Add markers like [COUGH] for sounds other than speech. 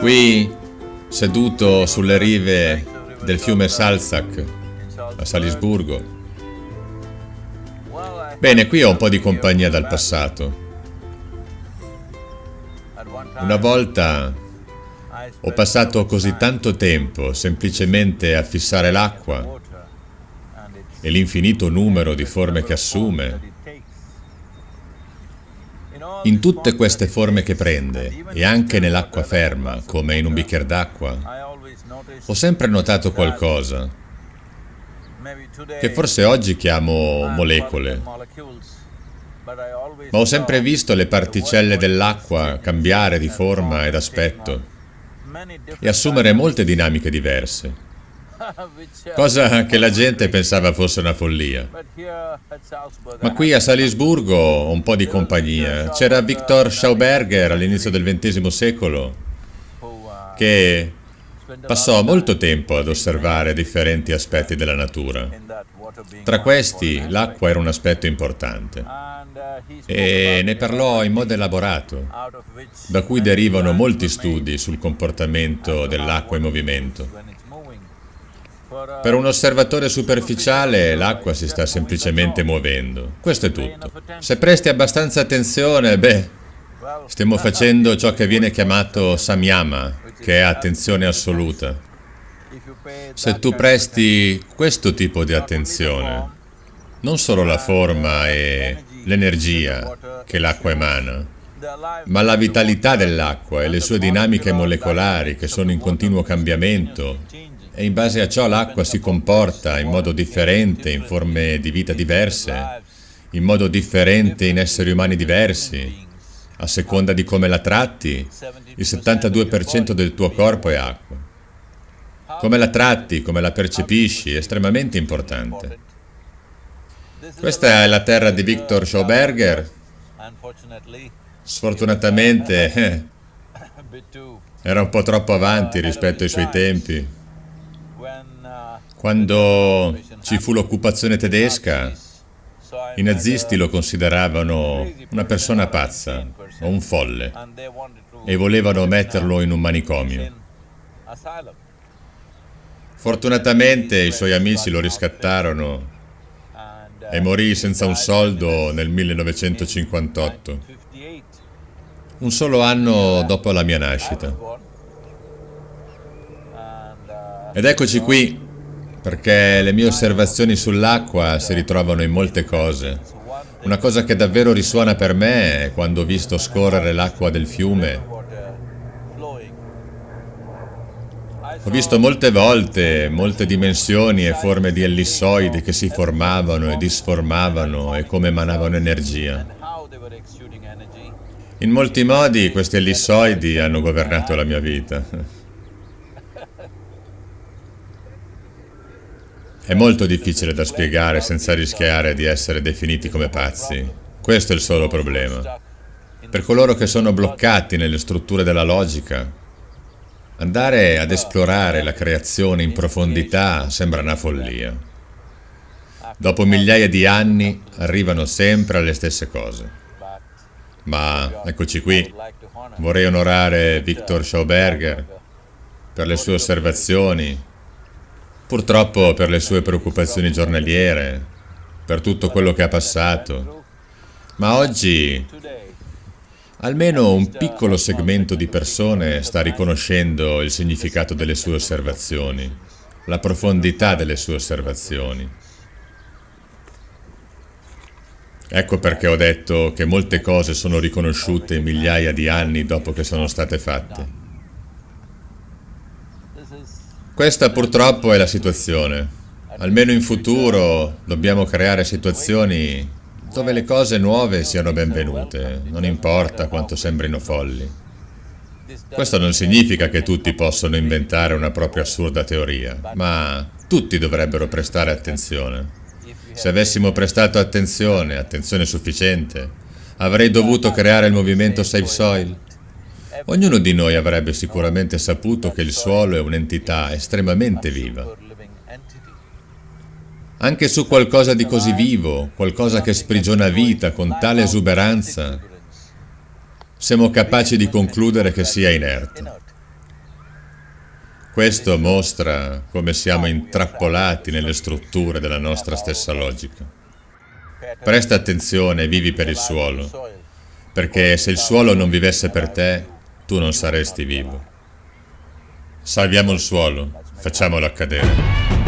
Qui, seduto sulle rive del fiume Salzach, a Salisburgo. Bene, qui ho un po' di compagnia dal passato. Una volta ho passato così tanto tempo semplicemente a fissare l'acqua e l'infinito numero di forme che assume. In tutte queste forme che prende, e anche nell'acqua ferma, come in un bicchiere d'acqua, ho sempre notato qualcosa, che forse oggi chiamo molecole, ma ho sempre visto le particelle dell'acqua cambiare di forma ed aspetto e assumere molte dinamiche diverse [LAUGHS] cosa che la gente pensava fosse una follia. Ma qui a Salisburgo ho un po' di compagnia. C'era Victor Schauberger all'inizio del XX secolo che passò molto tempo ad osservare differenti aspetti della natura. Tra questi l'acqua era un aspetto importante e ne parlò in modo elaborato, da cui derivano molti studi sul comportamento dell'acqua in movimento. Per un osservatore superficiale l'acqua si sta semplicemente muovendo. Questo è tutto. Se presti abbastanza attenzione, beh, stiamo facendo ciò che viene chiamato samyama, che è attenzione assoluta. Se tu presti questo tipo di attenzione, non solo la forma e l'energia che l'acqua emana, ma la vitalità dell'acqua e le sue dinamiche molecolari che sono in continuo cambiamento e in base a ciò l'acqua si comporta in modo differente, in forme di vita diverse, in modo differente in esseri umani diversi. A seconda di come la tratti, il 72% del tuo corpo è acqua. Come la tratti, come la percepisci, è estremamente importante. Questa è la terra di Victor Schauberger. Sfortunatamente eh, era un po' troppo avanti rispetto ai suoi tempi. Quando ci fu l'occupazione tedesca, i nazisti lo consideravano una persona pazza o un folle e volevano metterlo in un manicomio. Fortunatamente i suoi amici lo riscattarono e morì senza un soldo nel 1958, un solo anno dopo la mia nascita. Ed eccoci qui perché le mie osservazioni sull'acqua si ritrovano in molte cose. Una cosa che davvero risuona per me è quando ho visto scorrere l'acqua del fiume. Ho visto molte volte molte dimensioni e forme di ellissoidi che si formavano e disformavano e come emanavano energia. In molti modi questi ellissoidi hanno governato la mia vita. È molto difficile da spiegare senza rischiare di essere definiti come pazzi. Questo è il solo problema. Per coloro che sono bloccati nelle strutture della logica, andare ad esplorare la creazione in profondità sembra una follia. Dopo migliaia di anni arrivano sempre alle stesse cose. Ma eccoci qui, vorrei onorare Victor Schauberger per le sue osservazioni Purtroppo per le sue preoccupazioni giornaliere, per tutto quello che ha passato. Ma oggi almeno un piccolo segmento di persone sta riconoscendo il significato delle sue osservazioni, la profondità delle sue osservazioni. Ecco perché ho detto che molte cose sono riconosciute migliaia di anni dopo che sono state fatte. Questa purtroppo è la situazione. Almeno in futuro dobbiamo creare situazioni dove le cose nuove siano benvenute, non importa quanto sembrino folli. Questo non significa che tutti possono inventare una propria assurda teoria, ma tutti dovrebbero prestare attenzione. Se avessimo prestato attenzione, attenzione sufficiente, avrei dovuto creare il movimento Save Soil, Ognuno di noi avrebbe sicuramente saputo che il suolo è un'entità estremamente viva. Anche su qualcosa di così vivo, qualcosa che sprigiona vita con tale esuberanza, siamo capaci di concludere che sia inerte. questo mostra come siamo intrappolati nelle strutture della nostra stessa logica. Presta attenzione vivi per il suolo, perché se il suolo non vivesse per te, tu non saresti vivo. Salviamo il suolo, facciamolo accadere.